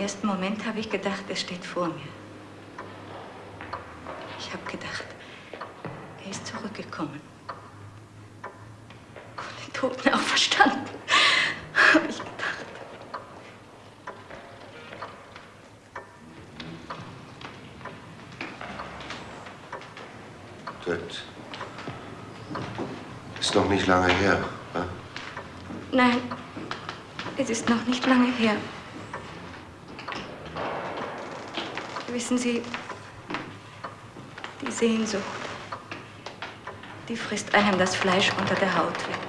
ersten Moment habe ich gedacht, er steht vor mir. Ich habe gedacht, er ist zurückgekommen. Von den Toten auferstanden, habe ich gedacht. Das ist noch nicht lange her. Ne? Nein, es ist noch nicht lange her. Wissen Sie, die Sehnsucht, die frisst einem das Fleisch unter der Haut weg.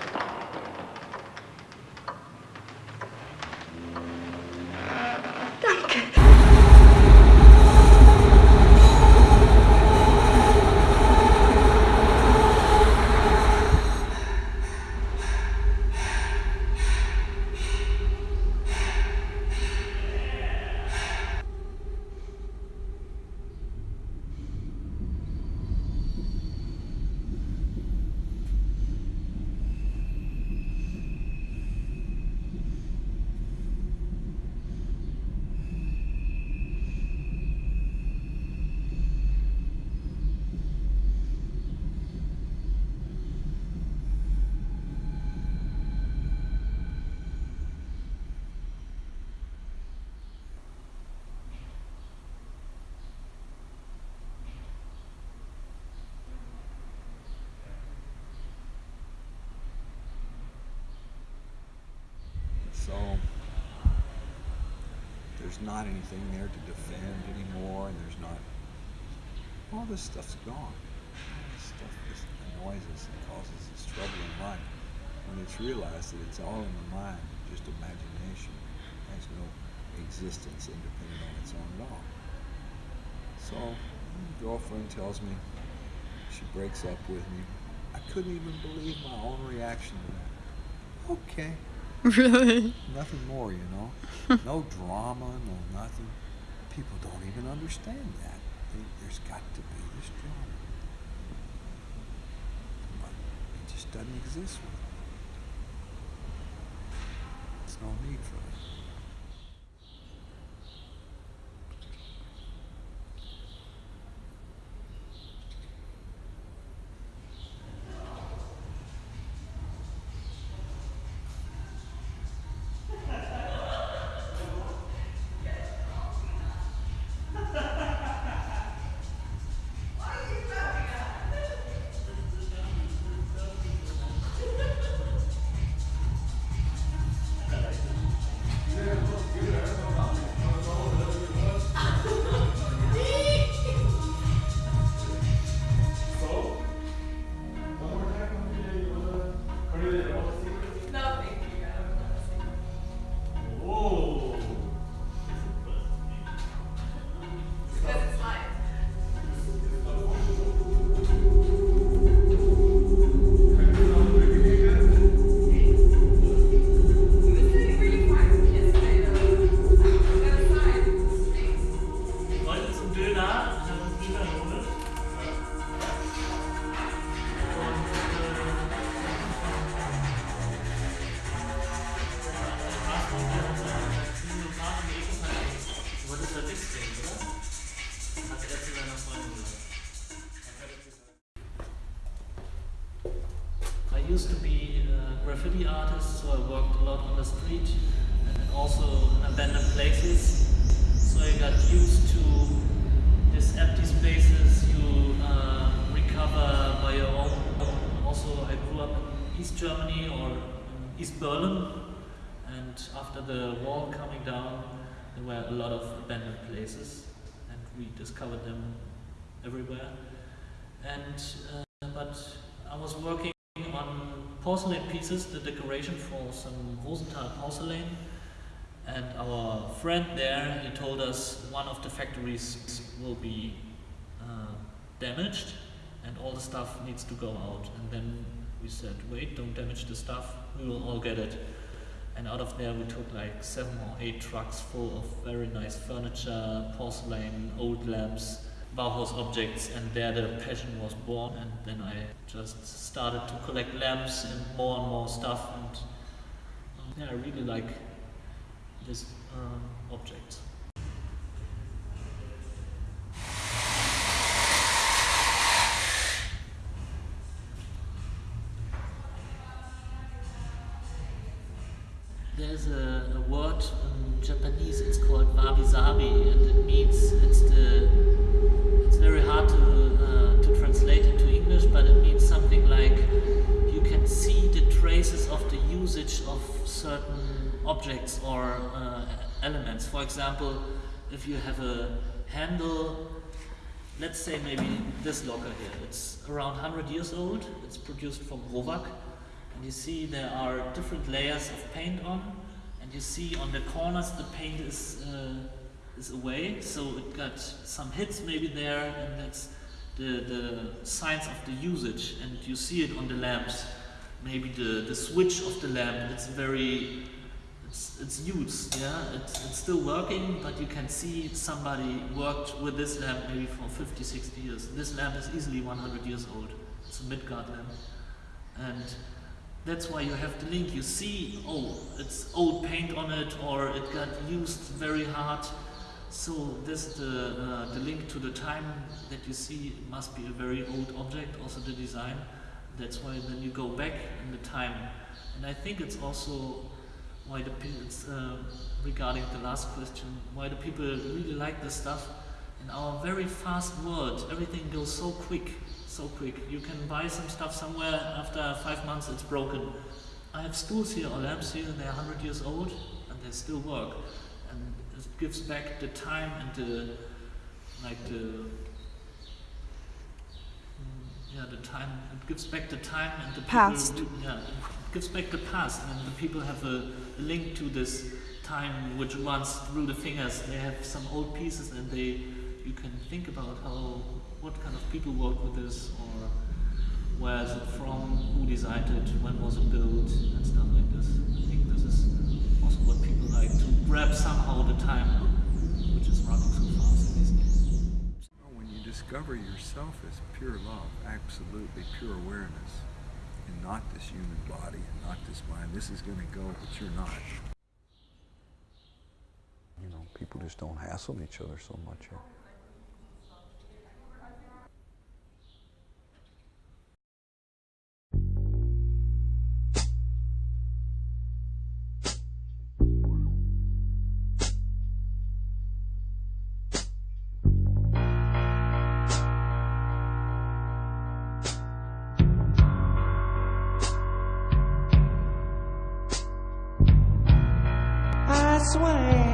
There's not anything there to defend anymore, and there's not. All this stuff's gone. All this stuff just annoys us and causes us trouble in life. When it's realized that it's all in the mind, just imagination, has no existence independent on its own at all. So, my girlfriend tells me she breaks up with me. I couldn't even believe my own reaction to that. Okay. Really? Nothing more, you know. no drama, no nothing. People don't even understand that. There's got to be this drama. But it just doesn't exist with them. There's no need for it. I used to be a graffiti artist, so I worked a lot on the street and also in abandoned places. So I got used to these empty spaces you uh, recover by your own. Also, I grew up in East Germany or East Berlin, and after the wall coming down, there were a lot of abandoned places, and we discovered them everywhere. And uh, but I was working on porcelain pieces, the decoration for some Rosenthal porcelain. And our friend there, he told us one of the factories will be uh, damaged and all the stuff needs to go out. And then we said, wait, don't damage the stuff, we will all get it. And out of there we took like seven or eight trucks full of very nice furniture, porcelain, old lamps, Bauhaus objects, and there the passion was born. And then I just started to collect lamps and more and more stuff. And um, yeah, I really like this um, object. Example, if you have a handle, let's say maybe this locker here. It's around 100 years old. It's produced from Rowac. And you see there are different layers of paint on. And you see on the corners the paint is, uh, is away. So it got some hits maybe there. And that's the, the signs of the usage. And you see it on the lamps. Maybe the, the switch of the lamp, it's very it's, it's used, yeah, it's, it's still working, but you can see somebody worked with this lamp maybe for 50, 60 years. This lamp is easily 100 years old. It's a Midgard lamp. And that's why you have the link. You see, oh, it's old paint on it, or it got used very hard. So this the, uh, the link to the time that you see must be a very old object, also the design. That's why then you go back in the time. And I think it's also why the people, uh, regarding the last question, why the people really like this stuff. In our very fast world, everything goes so quick, so quick. You can buy some stuff somewhere, after five months it's broken. I have stools here or lamps here, they're 100 years old, and they still work. And it gives back the time and the, like the, yeah, the time, it gives back the time and the Past. people, yeah, it gives back the past and the people have a, a link to this time which runs through the fingers. They have some old pieces and they, you can think about how, what kind of people worked with this or where is it from, who designed it, when was it built and stuff like this. I think this is also what people like to grab somehow the time discover yourself as pure love, absolutely pure awareness, and not this human body and not this mind, this is going to go, but you're not. You know, people just don't hassle each other so much. Here.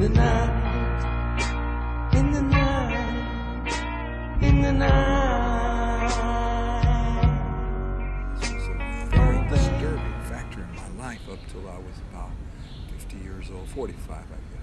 In the night, in the night, in the night. This was a very disturbing factor in my life up till I was about 50 years old, 45, I guess.